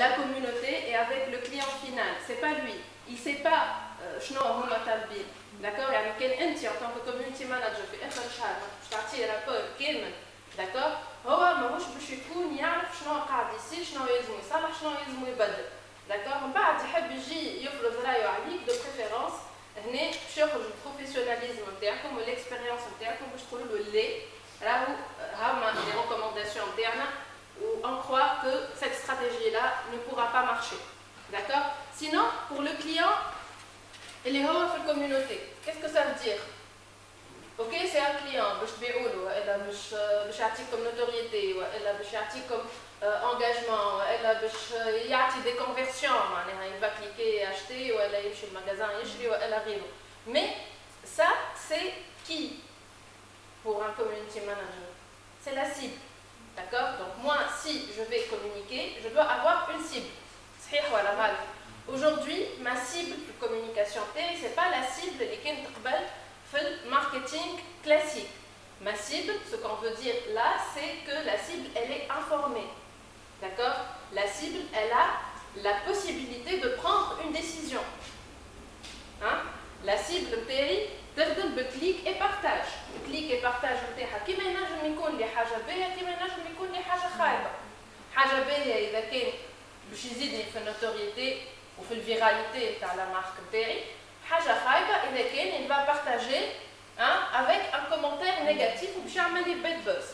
la communauté et avec le client final. C'est pas lui. Il sait pas شنو هما طالبين. D'accord يعني كان انت en tant que community manager في اخر الشهر باش تعطيه رابور كامل داكور هو ماهوش باش يكون يعرف شنو قاعد يصير شنو يلزم يصلح شنو يلزم يبدل داكور من بعد يحب يجي يفرض رايه عليك دو بريفيرونس هنا باش ياخذ البروفيسيوناليزم نتاعكم والاكسبيريونس نتاعكم باش تقولوا له لا راهو هما لي ريكومونداسيون نتاعنا D'accord? Sinon, pour le client, il est haut la communauté. Qu'est-ce que ça veut dire? Ok, c'est un client, elle a comme notoriété, elle a comme euh, engagement, elle a des conversions, il va cliquer et acheter, ou elle a chez le magasin, elle arrive. Mais ça, c'est qui pour un community manager? C'est la cible. D'accord? Donc moi, si je vais communiquer, je dois avoir une cible. Aujourd'hui, ma cible de communication télé, ce n'est pas la cible qui est marketing classique. Ma cible, ce qu'on veut dire là, c'est que la cible, elle est informée. D'accord La cible, elle a la possibilité de prendre une décision. Hein La cible télé, تخدم بكليك اي بارتاج كليك اي بارتاج نتاعها كيما ينجم يكون لي حاجه باهيه كيما ينجم يكون لي حاجه خايبه حاجه باهيه اذا كان باش يزيدني في النوتوريتي وفي الفيراليتي تاع لا مارك نتاعي حاجه خايبه اذا كان il va partager hein, avec un commentaire négatif وباش يعمل لي بيت بوز